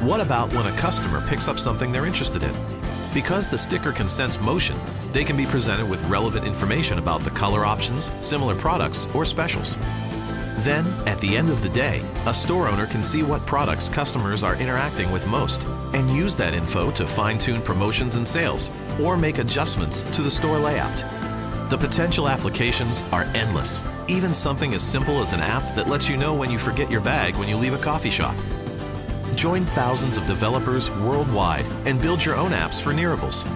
What about when a customer picks up something they're interested in? Because the sticker can sense motion, they can be presented with relevant information about the color options, similar products, or specials. Then, at the end of the day, a store owner can see what products customers are interacting with most and use that info to fine-tune promotions and sales or make adjustments to the store layout. The potential applications are endless, even something as simple as an app that lets you know when you forget your bag when you leave a coffee shop. Join thousands of developers worldwide and build your own apps for Nearables.